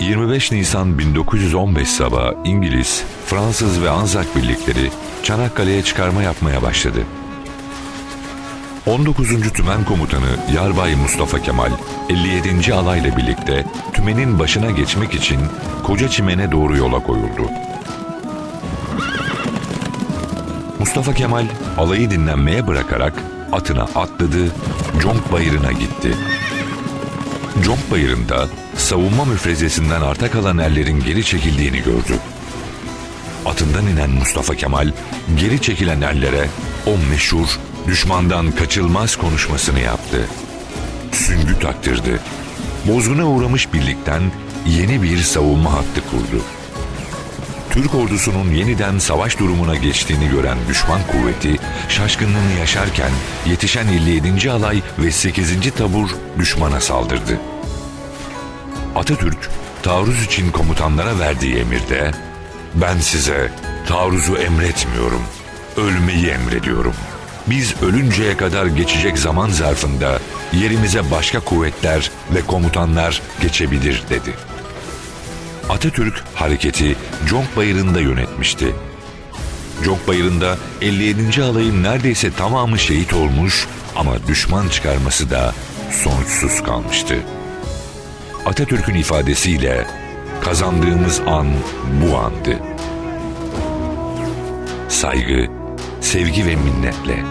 25 Nisan 1915 sabahı İngiliz, Fransız ve Anzak birlikleri Çanakkale'ye çıkarma yapmaya başladı. 19. Tümen Komutanı Yarbay Mustafa Kemal 57. alayla birlikte tümenin başına geçmek için Koca Çimen'e doğru yola koyuldu. Mustafa Kemal alayı dinlenmeye bırakarak atına atladı, Conk Bayırı'na gitti. Conk Bayırı'nda savunma müfrezesinden arta kalan erlerin geri çekildiğini gördü. Atından inen Mustafa Kemal geri çekilen erlere o meşhur düşmandan kaçılmaz konuşmasını yaptı. Süngü taktırdı. Bozguna uğramış birlikten yeni bir savunma hattı kurdu. Türk ordusunun yeniden savaş durumuna geçtiğini gören düşman kuvveti şaşkınlığını yaşarken yetişen 57. alay ve 8. tabur düşmana saldırdı. Atatürk taarruz için komutanlara verdiği emirde ben size taarruzu emretmiyorum, ölmeyi emrediyorum. Biz ölünceye kadar geçecek zaman zarfında yerimize başka kuvvetler ve komutanlar geçebilir dedi. Atatürk hareketi Conk Bayırı'nda yönetmişti. Conk Bayırı'nda 57. alayın neredeyse tamamı şehit olmuş ama düşman çıkarması da sonuçsuz kalmıştı. Atatürk'ün ifadesiyle kazandığımız an bu andı. Saygı, sevgi ve minnetle